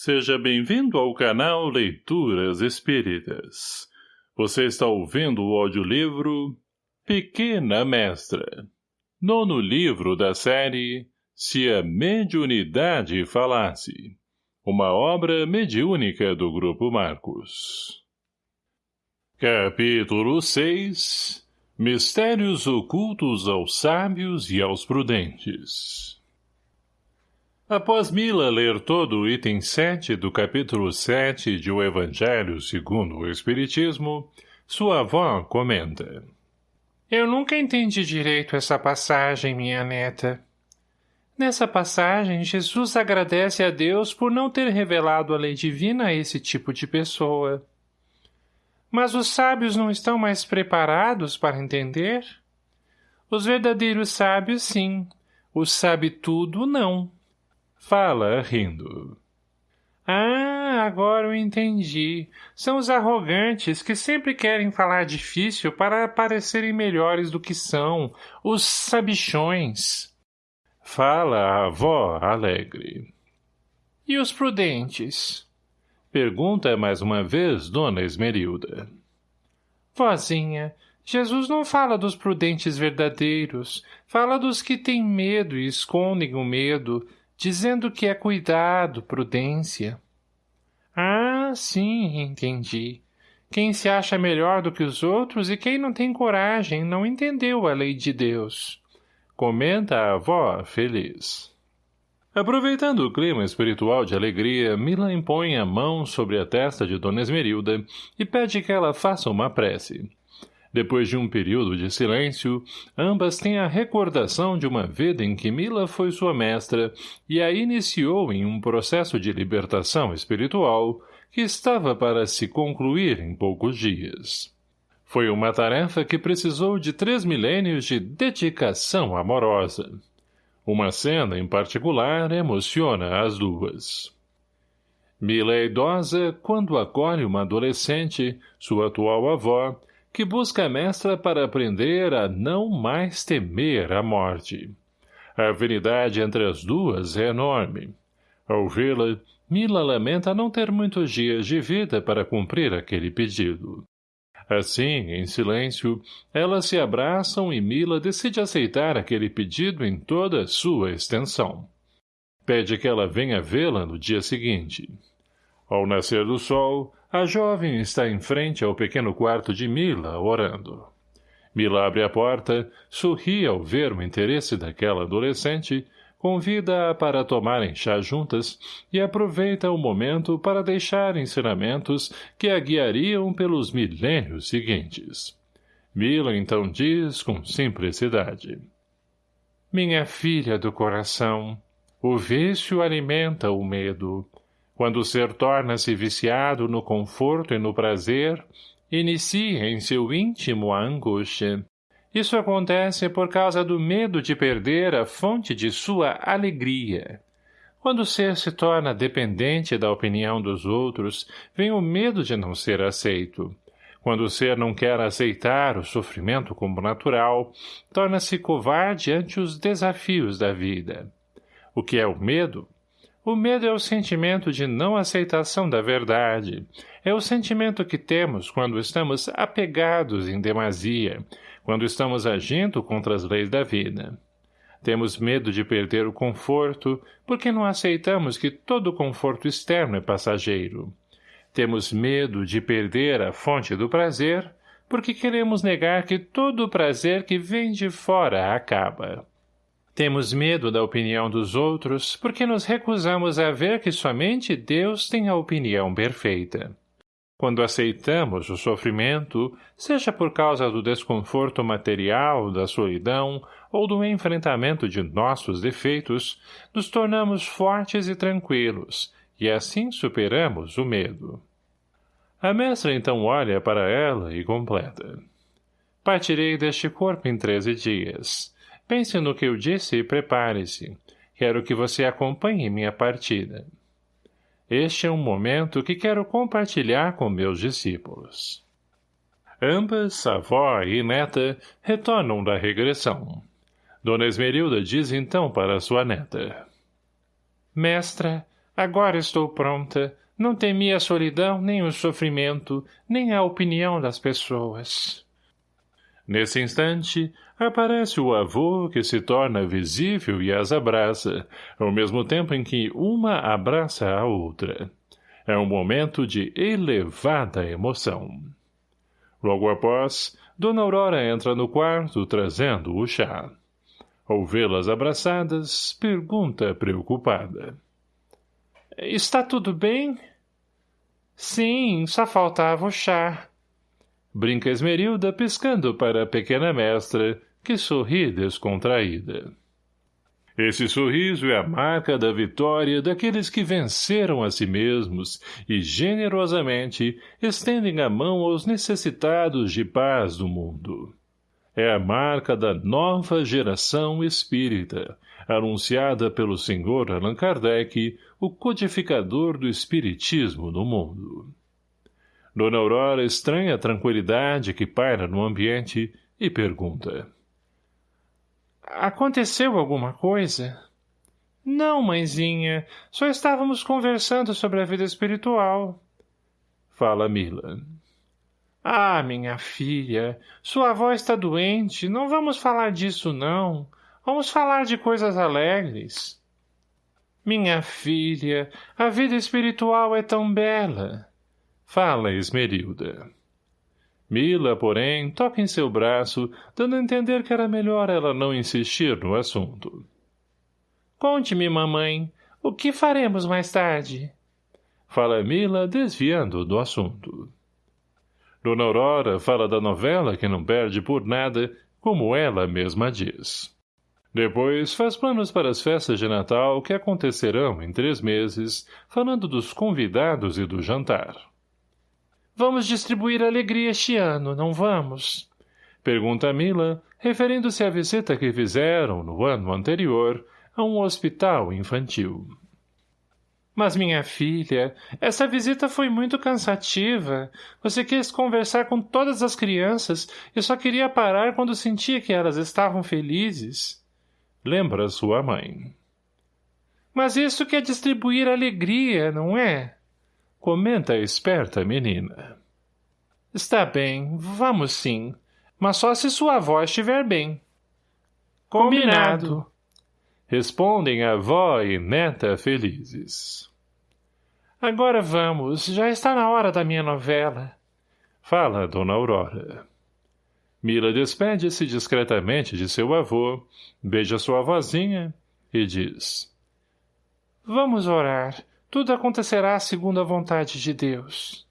Seja bem-vindo ao canal Leituras Espíritas. Você está ouvindo o audiolivro Pequena Mestra. Nono livro da série Se a Mediunidade Falasse. Uma obra mediúnica do Grupo Marcos. Capítulo 6 Mistérios ocultos aos sábios e aos prudentes Após Mila ler todo o item 7 do capítulo 7 de O Evangelho segundo o Espiritismo, sua avó comenta. Eu nunca entendi direito essa passagem, minha neta. Nessa passagem, Jesus agradece a Deus por não ter revelado a lei divina a esse tipo de pessoa. Mas os sábios não estão mais preparados para entender? Os verdadeiros sábios, sim. Os sabe tudo, não. Fala, rindo. Ah, agora eu entendi. São os arrogantes que sempre querem falar difícil para parecerem melhores do que são. Os sabichões. Fala a avó alegre. E os prudentes? Pergunta mais uma vez Dona Esmerilda. Vozinha, Jesus não fala dos prudentes verdadeiros. Fala dos que têm medo e escondem o medo, dizendo que é cuidado, prudência. Ah, sim, entendi. Quem se acha melhor do que os outros e quem não tem coragem não entendeu a lei de Deus. Comenta a avó feliz. Aproveitando o clima espiritual de alegria, Mila impõe a mão sobre a testa de Dona Esmerilda e pede que ela faça uma prece. Depois de um período de silêncio, ambas têm a recordação de uma vida em que Mila foi sua mestra e a iniciou em um processo de libertação espiritual que estava para se concluir em poucos dias. Foi uma tarefa que precisou de três milênios de dedicação amorosa. Uma cena, em particular, emociona as duas. Mila é idosa quando acolhe uma adolescente, sua atual avó, que busca a mestra para aprender a não mais temer a morte. A afinidade entre as duas é enorme. Ao vê-la, Mila lamenta não ter muitos dias de vida para cumprir aquele pedido. Assim, em silêncio, elas se abraçam e Mila decide aceitar aquele pedido em toda a sua extensão. Pede que ela venha vê-la no dia seguinte. Ao nascer do sol, a jovem está em frente ao pequeno quarto de Mila, orando. Mila abre a porta, sorri ao ver o interesse daquela adolescente, convida-a para tomarem chá juntas e aproveita o momento para deixar ensinamentos que a guiariam pelos milênios seguintes. Mila então diz com simplicidade. Minha filha do coração, o vício alimenta o medo, quando o ser torna-se viciado no conforto e no prazer, inicia em seu íntimo a angústia. Isso acontece por causa do medo de perder a fonte de sua alegria. Quando o ser se torna dependente da opinião dos outros, vem o medo de não ser aceito. Quando o ser não quer aceitar o sofrimento como natural, torna-se covarde ante os desafios da vida. O que é o medo? O medo é o sentimento de não aceitação da verdade. É o sentimento que temos quando estamos apegados em demasia, quando estamos agindo contra as leis da vida. Temos medo de perder o conforto, porque não aceitamos que todo conforto externo é passageiro. Temos medo de perder a fonte do prazer, porque queremos negar que todo o prazer que vem de fora acaba. Temos medo da opinião dos outros porque nos recusamos a ver que somente Deus tem a opinião perfeita. Quando aceitamos o sofrimento, seja por causa do desconforto material, da solidão ou do enfrentamento de nossos defeitos, nos tornamos fortes e tranquilos, e assim superamos o medo. A mestra então olha para ela e completa. Partirei deste corpo em treze dias. Pense no que eu disse e prepare-se. Quero que você acompanhe minha partida. Este é um momento que quero compartilhar com meus discípulos. Ambas, avó e neta, retornam da regressão. Dona Esmerilda diz então para sua neta. Mestra, Agora estou pronta. Não temi a solidão, nem o sofrimento, nem a opinião das pessoas. Nesse instante, aparece o avô que se torna visível e as abraça, ao mesmo tempo em que uma abraça a outra. É um momento de elevada emoção. Logo após, Dona Aurora entra no quarto trazendo o chá. Ao vê-las abraçadas, pergunta preocupada. — Está tudo bem? — Sim, só faltava o chá. Brinca Esmerilda piscando para a pequena mestra, que sorri descontraída. Esse sorriso é a marca da vitória daqueles que venceram a si mesmos e generosamente estendem a mão aos necessitados de paz do mundo. É a marca da nova geração espírita, anunciada pelo Sr. Allan Kardec, o codificador do espiritismo no mundo. Dona Aurora estranha a tranquilidade que paira no ambiente e pergunta. Aconteceu alguma coisa? Não, mãezinha. Só estávamos conversando sobre a vida espiritual. Fala Mila. Ah, minha filha, sua avó está doente. Não vamos falar disso, não. Vamos falar de coisas alegres. Minha filha, a vida espiritual é tão bela. Fala, Esmerilda. Mila, porém, toca em seu braço, dando a entender que era melhor ela não insistir no assunto. Conte-me, mamãe, o que faremos mais tarde? Fala Mila, desviando do assunto. Dona Aurora fala da novela que não perde por nada, como ela mesma diz. Depois faz planos para as festas de Natal que acontecerão em três meses, falando dos convidados e do jantar. Vamos distribuir alegria este ano, não vamos? Pergunta Mila, referindo-se à visita que fizeram, no ano anterior, a um hospital infantil. Mas, minha filha, essa visita foi muito cansativa. Você quis conversar com todas as crianças e só queria parar quando sentia que elas estavam felizes. Lembra sua mãe. Mas isso quer distribuir alegria, não é? Comenta a esperta menina. Está bem, vamos sim. Mas só se sua avó estiver bem. Combinado. Respondem avó e neta felizes. Agora vamos, já está na hora da minha novela. Fala, dona Aurora. Mila despede-se discretamente de seu avô, beija sua vozinha e diz. Vamos orar. Tudo acontecerá segundo a vontade de Deus.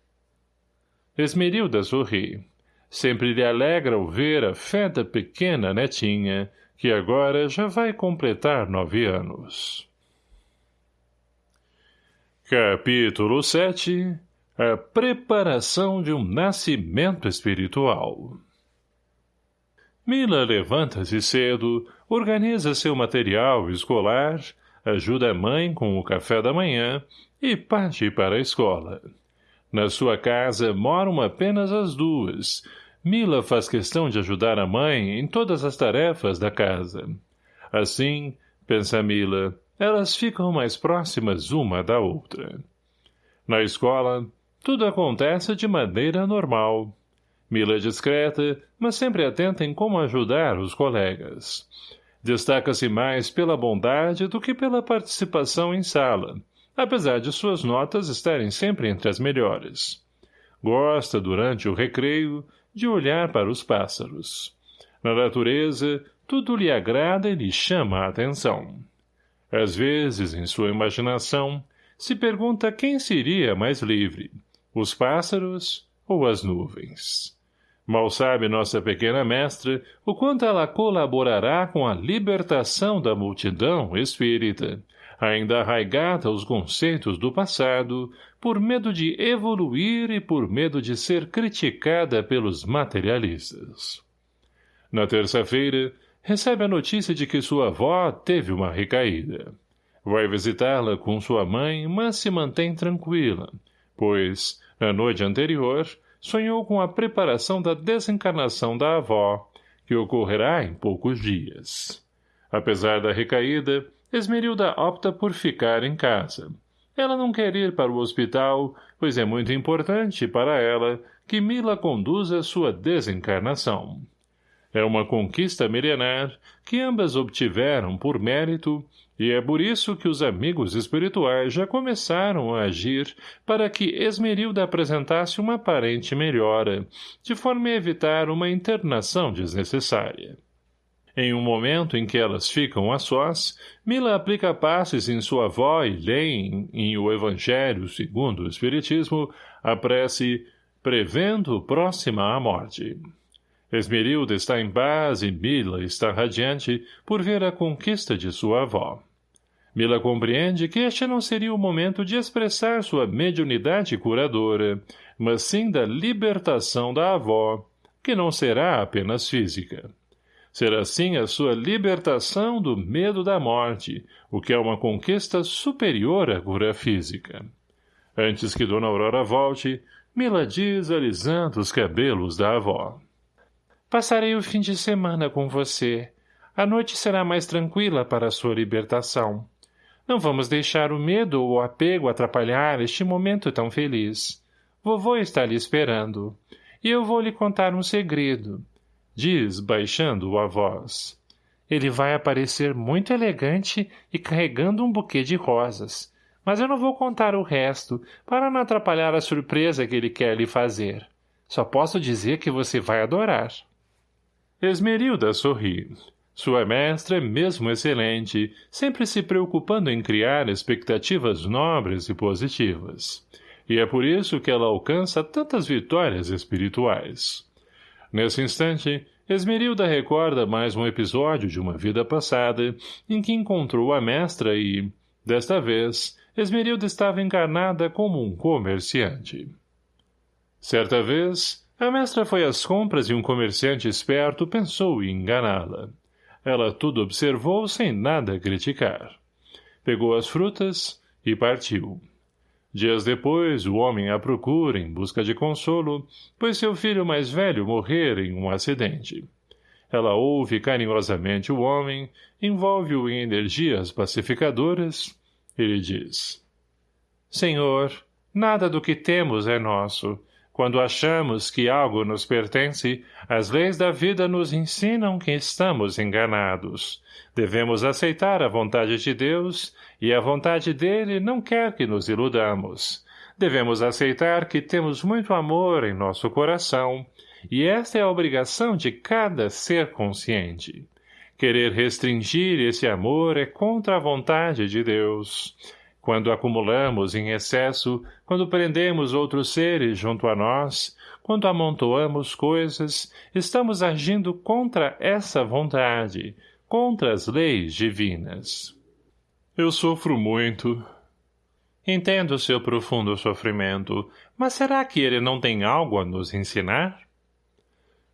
Esmerilda sorri. Sempre lhe alegra o ver a fé da pequena netinha, que agora já vai completar nove anos. Capítulo 7 A preparação de um nascimento espiritual Mila levanta-se cedo, organiza seu material escolar, ajuda a mãe com o café da manhã e parte para a escola. Na sua casa moram apenas as duas. Mila faz questão de ajudar a mãe em todas as tarefas da casa. Assim, pensa Mila, elas ficam mais próximas uma da outra. Na escola, tudo acontece de maneira normal. Mila é discreta, mas sempre atenta em como ajudar os colegas. Destaca-se mais pela bondade do que pela participação em sala, apesar de suas notas estarem sempre entre as melhores. Gosta, durante o recreio, de olhar para os pássaros. Na natureza, tudo lhe agrada e lhe chama a atenção. Às vezes, em sua imaginação, se pergunta quem seria mais livre, os pássaros ou as nuvens. Mal sabe nossa pequena mestra o quanto ela colaborará com a libertação da multidão espírita, ainda arraigada aos conceitos do passado, por medo de evoluir e por medo de ser criticada pelos materialistas. Na terça-feira, recebe a notícia de que sua avó teve uma recaída. Vai visitá-la com sua mãe, mas se mantém tranquila, pois, na noite anterior, sonhou com a preparação da desencarnação da avó, que ocorrerá em poucos dias. Apesar da recaída, Esmerilda opta por ficar em casa. Ela não quer ir para o hospital, pois é muito importante para ela que Mila conduza sua desencarnação. É uma conquista milenar que ambas obtiveram por mérito e é por isso que os amigos espirituais já começaram a agir para que Esmerilda apresentasse uma aparente melhora, de forma a evitar uma internação desnecessária. Em um momento em que elas ficam a sós, Mila aplica passes em sua avó e lê em, o Evangelho segundo o Espiritismo a prece prevendo próxima à morte. Esmerilda está em paz e Mila está radiante por ver a conquista de sua avó. Mila compreende que este não seria o momento de expressar sua mediunidade curadora, mas sim da libertação da avó, que não será apenas física. Será sim a sua libertação do medo da morte, o que é uma conquista superior à cura física. Antes que Dona Aurora volte, Mila diz alisando os cabelos da avó. Passarei o fim de semana com você. A noite será mais tranquila para a sua libertação. Não vamos deixar o medo ou o apego atrapalhar este momento tão feliz. Vovô está lhe esperando. E eu vou lhe contar um segredo. Diz, baixando a voz. Ele vai aparecer muito elegante e carregando um buquê de rosas. Mas eu não vou contar o resto, para não atrapalhar a surpresa que ele quer lhe fazer. Só posso dizer que você vai adorar. Esmerilda sorri. Sua mestra é mesmo excelente, sempre se preocupando em criar expectativas nobres e positivas. E é por isso que ela alcança tantas vitórias espirituais. Nesse instante, Esmerilda recorda mais um episódio de uma vida passada, em que encontrou a mestra e, desta vez, Esmerilda estava encarnada como um comerciante. Certa vez, a mestra foi às compras e um comerciante esperto pensou em enganá-la. Ela tudo observou sem nada criticar. Pegou as frutas e partiu. Dias depois, o homem a procura em busca de consolo, pois seu filho mais velho morrera em um acidente. Ela ouve carinhosamente o homem, envolve-o em energias pacificadoras e lhe diz. Senhor, nada do que temos é nosso, quando achamos que algo nos pertence, as leis da vida nos ensinam que estamos enganados. Devemos aceitar a vontade de Deus, e a vontade dele não quer que nos iludamos. Devemos aceitar que temos muito amor em nosso coração, e esta é a obrigação de cada ser consciente. Querer restringir esse amor é contra a vontade de Deus. Quando acumulamos em excesso, quando prendemos outros seres junto a nós, quando amontoamos coisas, estamos agindo contra essa vontade, contra as leis divinas. Eu sofro muito. Entendo seu profundo sofrimento, mas será que ele não tem algo a nos ensinar?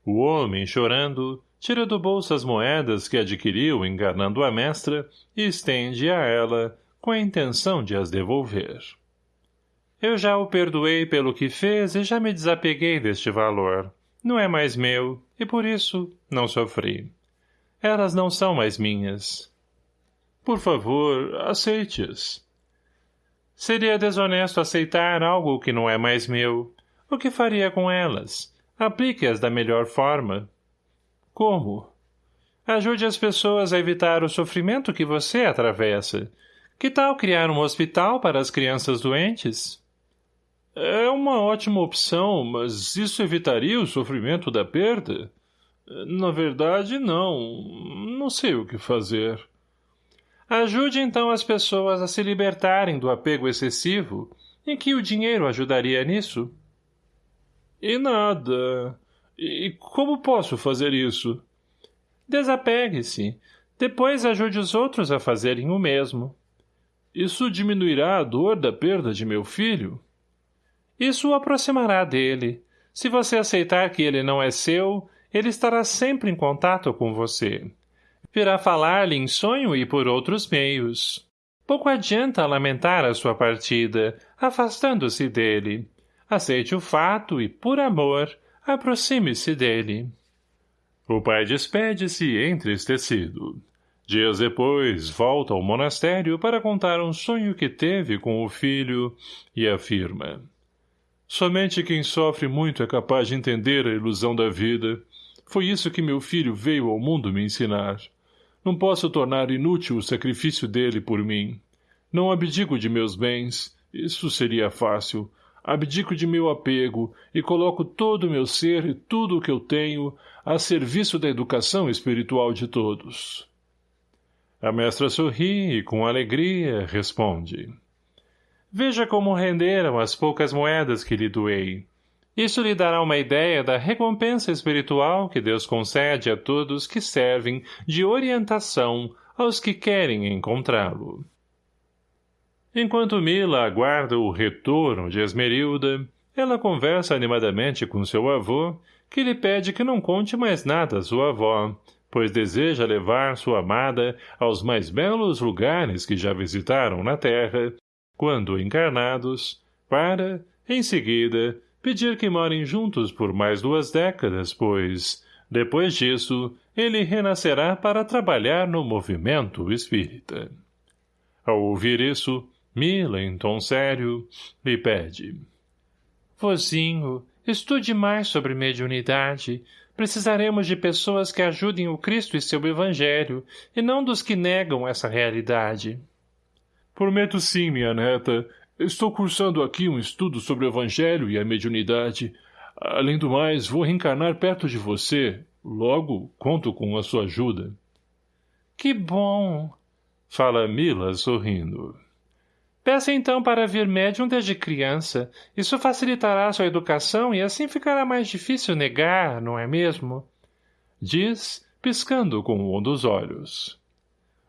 O homem, chorando, tira do bolso as moedas que adquiriu enganando a mestra e estende a ela, com a intenção de as devolver. Eu já o perdoei pelo que fez e já me desapeguei deste valor. Não é mais meu, e por isso não sofri. Elas não são mais minhas. Por favor, aceite-as. Seria desonesto aceitar algo que não é mais meu. O que faria com elas? Aplique-as da melhor forma. Como? Ajude as pessoas a evitar o sofrimento que você atravessa. Que tal criar um hospital para as crianças doentes? É uma ótima opção, mas isso evitaria o sofrimento da perda? Na verdade, não. Não sei o que fazer. Ajude então as pessoas a se libertarem do apego excessivo. Em que o dinheiro ajudaria nisso? E nada. E como posso fazer isso? Desapegue-se. Depois ajude os outros a fazerem o mesmo. Isso diminuirá a dor da perda de meu filho? Isso o aproximará dele. Se você aceitar que ele não é seu, ele estará sempre em contato com você. Virá falar-lhe em sonho e por outros meios. Pouco adianta lamentar a sua partida, afastando-se dele. Aceite o fato e, por amor, aproxime-se dele. O pai despede-se entristecido. Dias depois, volta ao monastério para contar um sonho que teve com o filho e afirma. Somente quem sofre muito é capaz de entender a ilusão da vida. Foi isso que meu filho veio ao mundo me ensinar. Não posso tornar inútil o sacrifício dele por mim. Não abdico de meus bens, isso seria fácil. Abdico de meu apego e coloco todo o meu ser e tudo o que eu tenho a serviço da educação espiritual de todos. A mestra sorri e, com alegria, responde. Veja como renderam as poucas moedas que lhe doei. Isso lhe dará uma ideia da recompensa espiritual que Deus concede a todos que servem de orientação aos que querem encontrá-lo. Enquanto Mila aguarda o retorno de Esmerilda, ela conversa animadamente com seu avô, que lhe pede que não conte mais nada à sua avó, pois deseja levar sua amada aos mais belos lugares que já visitaram na terra, quando encarnados, para, em seguida, pedir que morem juntos por mais duas décadas, pois, depois disso, ele renascerá para trabalhar no movimento espírita. Ao ouvir isso, Mila, em tom sério, lhe pede. Vozinho, estude mais sobre mediunidade. Precisaremos de pessoas que ajudem o Cristo e seu Evangelho, e não dos que negam essa realidade. Prometo sim, minha neta. Estou cursando aqui um estudo sobre o Evangelho e a mediunidade. Além do mais, vou reencarnar perto de você. Logo, conto com a sua ajuda. Que bom! Fala Mila, sorrindo. Peça então para vir médium desde criança. Isso facilitará sua educação e assim ficará mais difícil negar, não é mesmo? Diz, piscando com um dos olhos.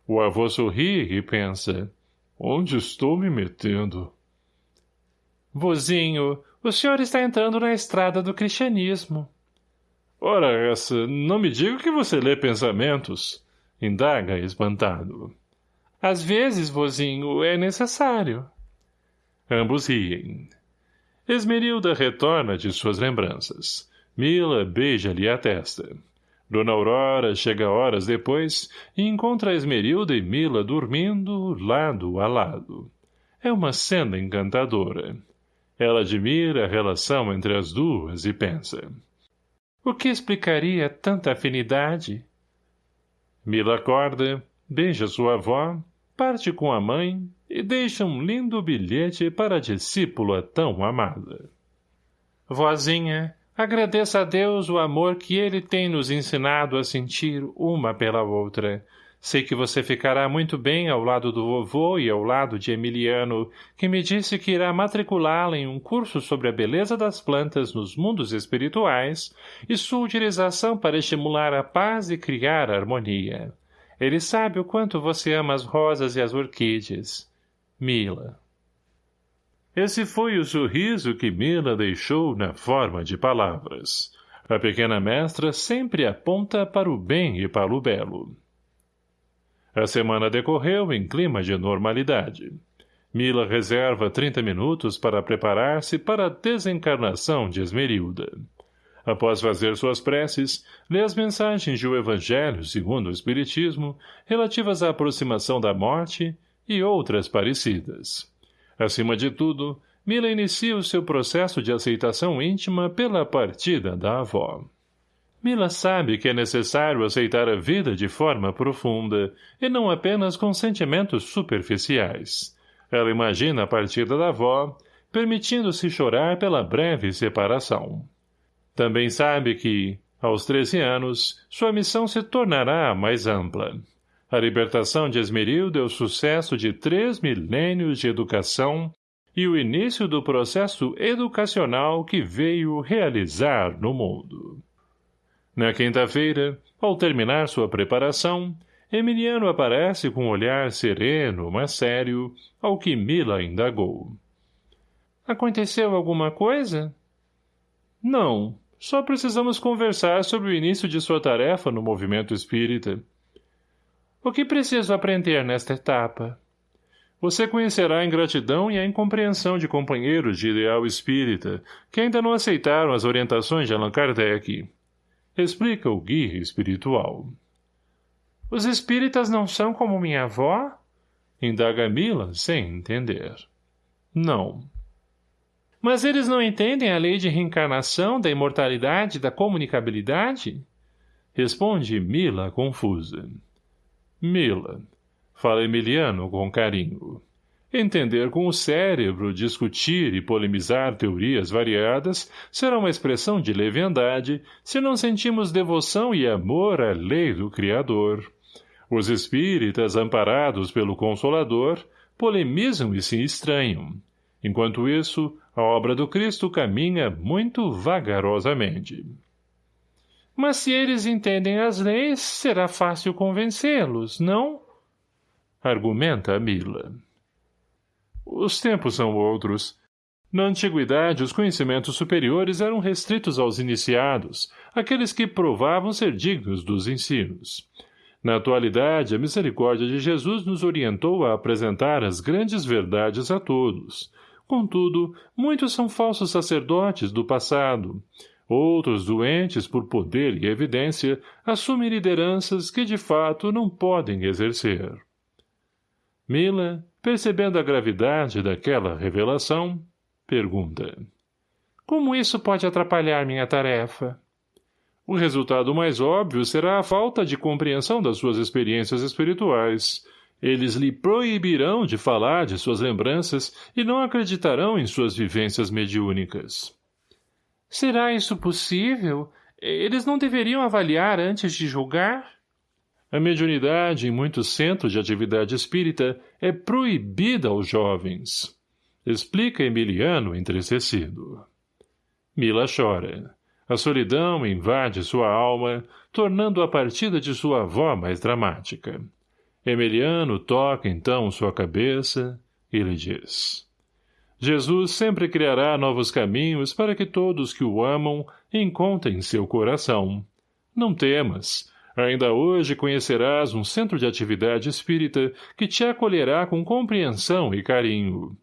O avô sorri e pensa. Onde estou me metendo? Vozinho, o senhor está entrando na estrada do cristianismo. Ora essa, não me diga que você lê pensamentos. Indaga espantado. Às vezes, vozinho, é necessário. Ambos riem. Esmerilda retorna de suas lembranças. Mila beija-lhe a testa. Dona Aurora chega horas depois e encontra Esmerilda e Mila dormindo lado a lado. É uma cena encantadora. Ela admira a relação entre as duas e pensa. O que explicaria tanta afinidade? Mila acorda, beija sua avó parte com a mãe e deixa um lindo bilhete para a discípula tão amada. Vozinha, agradeça a Deus o amor que ele tem nos ensinado a sentir uma pela outra. Sei que você ficará muito bem ao lado do vovô e ao lado de Emiliano, que me disse que irá matriculá-la em um curso sobre a beleza das plantas nos mundos espirituais e sua utilização para estimular a paz e criar harmonia. Ele sabe o quanto você ama as rosas e as orquídeas. Mila. Esse foi o sorriso que Mila deixou na forma de palavras. A pequena mestra sempre aponta para o bem e para o belo. A semana decorreu em clima de normalidade. Mila reserva 30 minutos para preparar-se para a desencarnação de Esmerilda. Após fazer suas preces, lê as mensagens do Evangelho segundo o Espiritismo, relativas à aproximação da morte e outras parecidas. Acima de tudo, Mila inicia o seu processo de aceitação íntima pela partida da avó. Mila sabe que é necessário aceitar a vida de forma profunda, e não apenas com sentimentos superficiais. Ela imagina a partida da avó, permitindo-se chorar pela breve separação. Também sabe que, aos 13 anos, sua missão se tornará mais ampla. A libertação de Esmerilda é o sucesso de três milênios de educação e o início do processo educacional que veio realizar no mundo. Na quinta-feira, ao terminar sua preparação, Emiliano aparece com um olhar sereno, mas sério, ao que Mila indagou. — Aconteceu alguma coisa? — Não, só precisamos conversar sobre o início de sua tarefa no movimento espírita. O que preciso aprender nesta etapa? Você conhecerá a ingratidão e a incompreensão de companheiros de ideal espírita, que ainda não aceitaram as orientações de Allan Kardec. Explica o guia espiritual. Os espíritas não são como minha avó? Indaga Mila, sem entender. Não. Mas eles não entendem a lei de reencarnação, da imortalidade, da comunicabilidade? Responde Mila, confusa. Mila, fala Emiliano com carinho. Entender com o cérebro, discutir e polemizar teorias variadas será uma expressão de leviandade se não sentimos devoção e amor à lei do Criador. Os espíritas, amparados pelo Consolador, polemizam e se estranham. Enquanto isso, a obra do Cristo caminha muito vagarosamente. Mas se eles entendem as leis, será fácil convencê-los, não? Argumenta Mila. Os tempos são outros. Na antiguidade, os conhecimentos superiores eram restritos aos iniciados, aqueles que provavam ser dignos dos ensinos. Na atualidade, a misericórdia de Jesus nos orientou a apresentar as grandes verdades a todos. Contudo, muitos são falsos sacerdotes do passado. Outros, doentes por poder e evidência, assumem lideranças que de fato não podem exercer. Mila, percebendo a gravidade daquela revelação, pergunta. Como isso pode atrapalhar minha tarefa? O resultado mais óbvio será a falta de compreensão das suas experiências espirituais. Eles lhe proibirão de falar de suas lembranças e não acreditarão em suas vivências mediúnicas. Será isso possível? Eles não deveriam avaliar antes de julgar? A mediunidade em muitos centros de atividade espírita é proibida aos jovens. Explica Emiliano entristecido. Mila chora. A solidão invade sua alma, tornando a partida de sua avó mais dramática. Emiliano toca então sua cabeça e lhe diz. Jesus sempre criará novos caminhos para que todos que o amam encontrem seu coração. Não temas, Ainda hoje conhecerás um centro de atividade espírita que te acolherá com compreensão e carinho.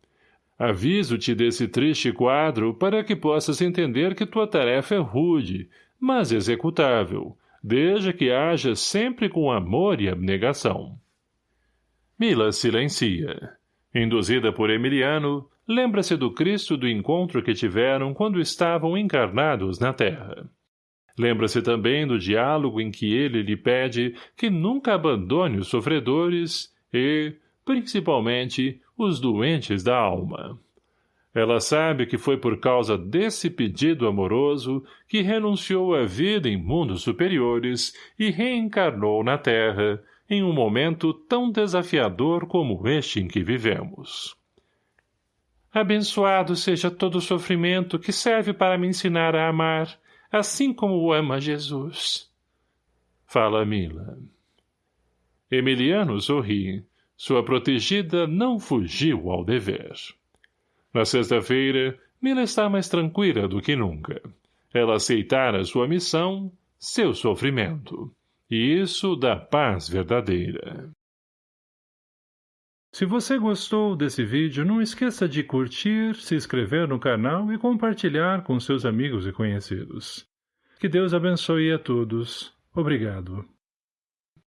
Aviso-te desse triste quadro para que possas entender que tua tarefa é rude, mas executável, desde que haja sempre com amor e abnegação. Mila silencia. Induzida por Emiliano, lembra-se do Cristo do encontro que tiveram quando estavam encarnados na terra. Lembra-se também do diálogo em que ele lhe pede que nunca abandone os sofredores e, principalmente, os doentes da alma. Ela sabe que foi por causa desse pedido amoroso que renunciou à vida em mundos superiores e reencarnou na Terra, em um momento tão desafiador como este em que vivemos. Abençoado seja todo o sofrimento que serve para me ensinar a amar, assim como o ama Jesus. Fala Mila. Emiliano sorri. Sua protegida não fugiu ao dever. Na sexta-feira, Mila está mais tranquila do que nunca. Ela aceitara sua missão, seu sofrimento. E isso dá paz verdadeira. Se você gostou desse vídeo, não esqueça de curtir, se inscrever no canal e compartilhar com seus amigos e conhecidos. Que Deus abençoe a todos. Obrigado.